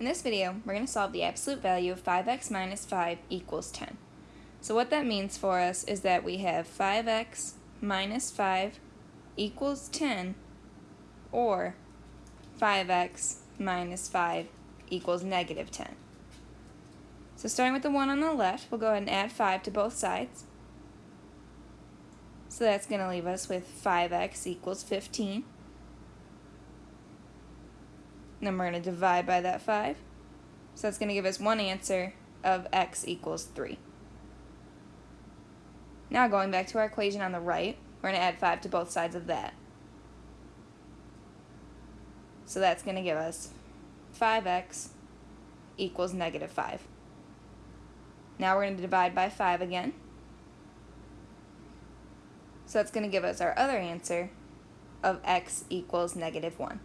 In this video, we're going to solve the absolute value of 5x minus 5 equals 10. So what that means for us is that we have 5x minus 5 equals 10 or 5x minus 5 equals negative 10. So starting with the one on the left, we'll go ahead and add 5 to both sides. So that's going to leave us with 5x equals 15. Then we're going to divide by that 5. So that's going to give us one answer of x equals 3. Now going back to our equation on the right, we're going to add 5 to both sides of that. So that's going to give us 5x equals negative 5. Now we're going to divide by 5 again. So that's going to give us our other answer of x equals negative 1.